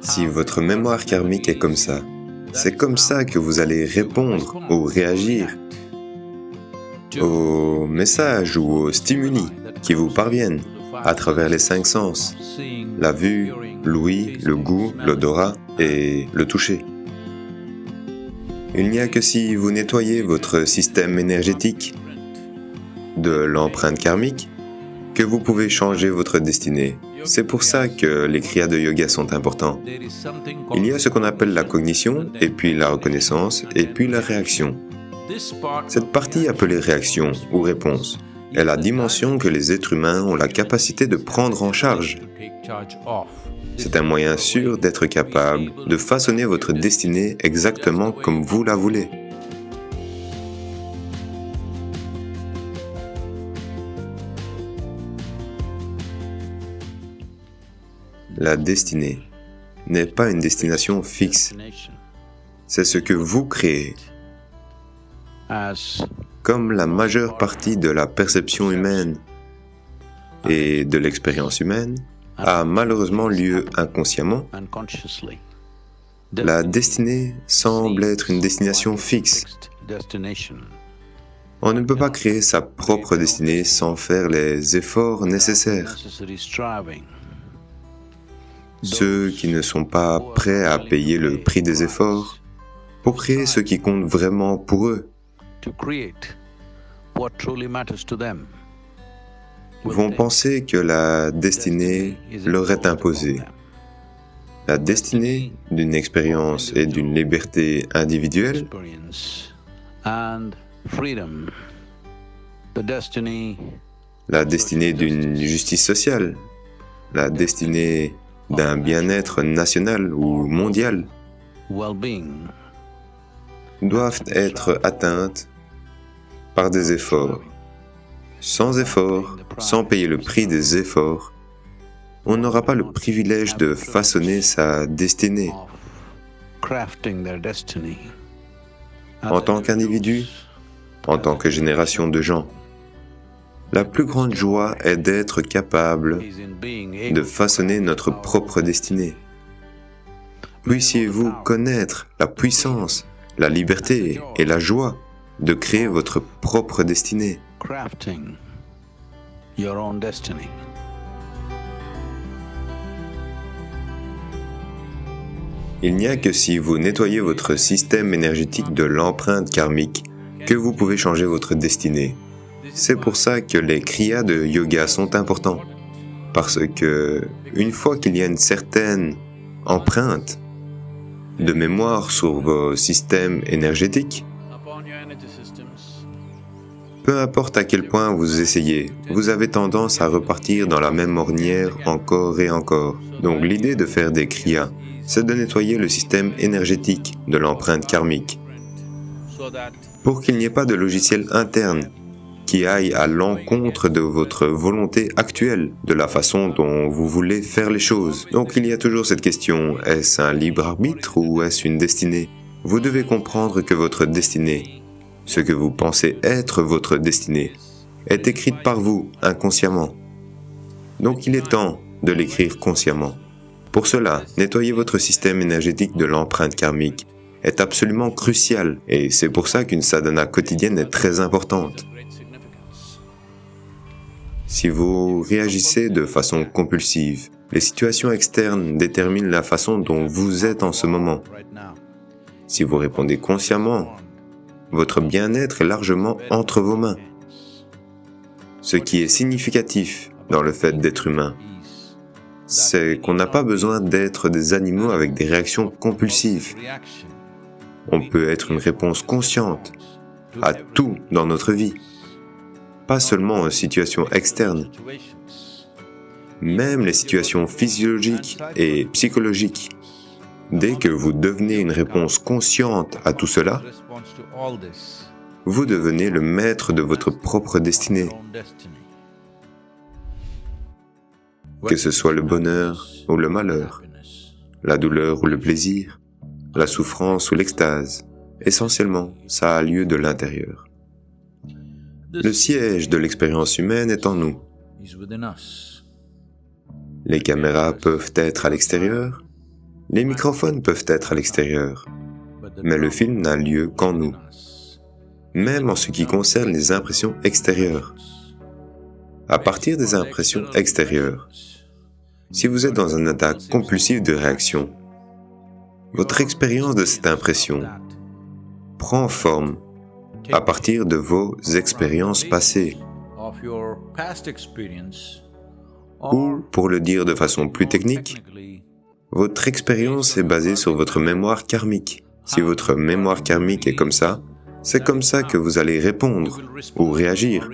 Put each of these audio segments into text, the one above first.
Si votre mémoire karmique est comme ça, c'est comme ça que vous allez répondre ou réagir aux messages ou aux stimuli qui vous parviennent à travers les cinq sens, la vue, l'ouïe, le goût, l'odorat et le toucher. Il n'y a que si vous nettoyez votre système énergétique de l'empreinte karmique que vous pouvez changer votre destinée. C'est pour ça que les kriyas de yoga sont importants. Il y a ce qu'on appelle la cognition, et puis la reconnaissance, et puis la réaction. Cette partie appelée réaction ou réponse est la dimension que les êtres humains ont la capacité de prendre en charge. C'est un moyen sûr d'être capable de façonner votre destinée exactement comme vous la voulez. La destinée n'est pas une destination fixe, c'est ce que vous créez. Comme la majeure partie de la perception humaine et de l'expérience humaine a malheureusement lieu inconsciemment, la destinée semble être une destination fixe. On ne peut pas créer sa propre destinée sans faire les efforts nécessaires. Ceux qui ne sont pas prêts à payer le prix des efforts pour créer ce qui compte vraiment pour eux. Vont penser que la destinée leur est imposée. La destinée d'une expérience et d'une liberté individuelle la destinée d'une justice sociale, la destinée d'un bien-être national ou mondial doivent être atteintes par des efforts. Sans effort, sans payer le prix des efforts, on n'aura pas le privilège de façonner sa destinée. En tant qu'individu, en tant que génération de gens, la plus grande joie est d'être capable de façonner notre propre destinée. Puissiez-vous connaître la puissance, la liberté et la joie de créer votre propre destinée. Il n'y a que si vous nettoyez votre système énergétique de l'empreinte karmique que vous pouvez changer votre destinée. C'est pour ça que les kriyas de yoga sont importants. Parce que, une fois qu'il y a une certaine empreinte de mémoire sur vos systèmes énergétiques, peu importe à quel point vous essayez, vous avez tendance à repartir dans la même ornière encore et encore. Donc l'idée de faire des kriyas, c'est de nettoyer le système énergétique de l'empreinte karmique pour qu'il n'y ait pas de logiciel interne qui aille à l'encontre de votre volonté actuelle, de la façon dont vous voulez faire les choses. Donc il y a toujours cette question, est-ce un libre arbitre ou est-ce une destinée? Vous devez comprendre que votre destinée ce que vous pensez être votre destinée, est écrite par vous inconsciemment. Donc il est temps de l'écrire consciemment. Pour cela, nettoyer votre système énergétique de l'empreinte karmique est absolument crucial et c'est pour ça qu'une sadhana quotidienne est très importante. Si vous réagissez de façon compulsive, les situations externes déterminent la façon dont vous êtes en ce moment. Si vous répondez consciemment votre bien-être est largement entre vos mains. Ce qui est significatif dans le fait d'être humain, c'est qu'on n'a pas besoin d'être des animaux avec des réactions compulsives. On peut être une réponse consciente à tout dans notre vie, pas seulement aux situations externes. Même les situations physiologiques et psychologiques Dès que vous devenez une réponse consciente à tout cela, vous devenez le maître de votre propre destinée. Que ce soit le bonheur ou le malheur, la douleur ou le plaisir, la souffrance ou l'extase, essentiellement, ça a lieu de l'intérieur. Le siège de l'expérience humaine est en nous. Les caméras peuvent être à l'extérieur, Les microphones peuvent être à l'extérieur, mais le film n'a lieu qu'en nous, même en ce qui concerne les impressions extérieures. À partir des impressions extérieures, si vous êtes dans un état compulsif de réaction, votre expérience de cette impression prend forme à partir de vos expériences passées, ou, pour le dire de façon plus technique, votre expérience est basée sur votre mémoire karmique. Si votre mémoire karmique est comme ça, c'est comme ça que vous allez répondre ou réagir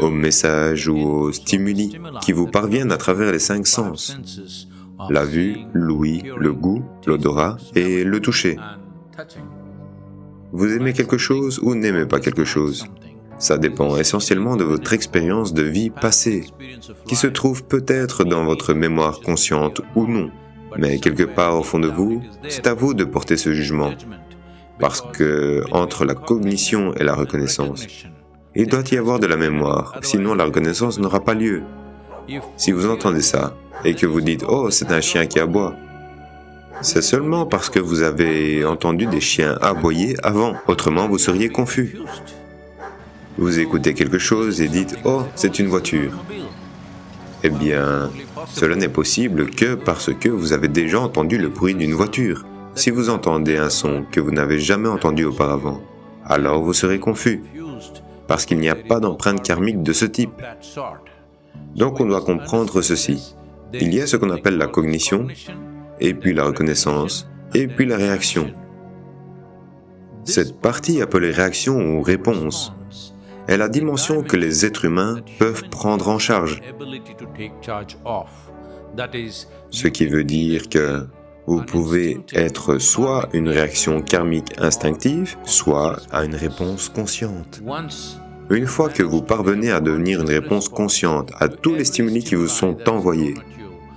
aux messages ou aux stimuli qui vous parviennent à travers les cinq sens, la vue, l'ouïe, le goût, l'odorat et le toucher. Vous aimez quelque chose ou n'aimez pas quelque chose? Ça dépend essentiellement de votre expérience de vie passée, qui se trouve peut-être dans votre mémoire consciente ou non. Mais quelque part au fond de vous, c'est à vous de porter ce jugement, parce que entre la cognition et la reconnaissance, il doit y avoir de la mémoire, sinon la reconnaissance n'aura pas lieu. Si vous entendez ça, et que vous dites « Oh, c'est un chien qui aboie », c'est seulement parce que vous avez entendu des chiens aboyer avant, autrement vous seriez confus. Vous écoutez quelque chose et dites « Oh, c'est une voiture ». Eh bien, cela n'est possible que parce que vous avez déjà entendu le bruit d'une voiture. Si vous entendez un son que vous n'avez jamais entendu auparavant, alors vous serez confus parce qu'il n'y a pas d'empreinte karmique de ce type. Donc on doit comprendre ceci. Il y a ce qu'on appelle la cognition, et puis la reconnaissance, et puis la réaction. Cette partie appelée réaction ou réponse est la dimension que les êtres humains peuvent prendre en charge. Ce qui veut dire que vous pouvez être soit une réaction karmique instinctive, soit à une réponse consciente. Une fois que vous parvenez à devenir une réponse consciente à tous les stimuli qui vous sont envoyés,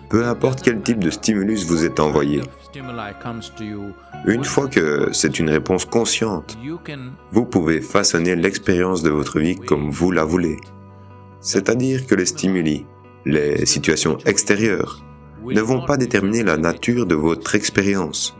peu importe quel type de stimulus vous est envoyé, une fois que c'est une réponse consciente, vous pouvez façonner l'expérience de votre vie comme vous la voulez. C'est-à-dire que les stimuli, les situations extérieures, ne vont pas déterminer la nature de votre expérience.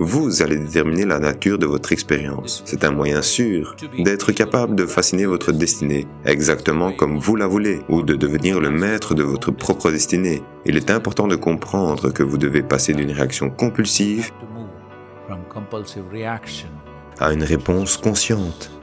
Vous allez déterminer la nature de votre expérience. C'est un moyen sûr d'être capable de fasciner votre destinée exactement comme vous la voulez ou de devenir le maître de votre propre destinée. Il est important de comprendre que vous devez passer d'une réaction compulsive à une réponse consciente.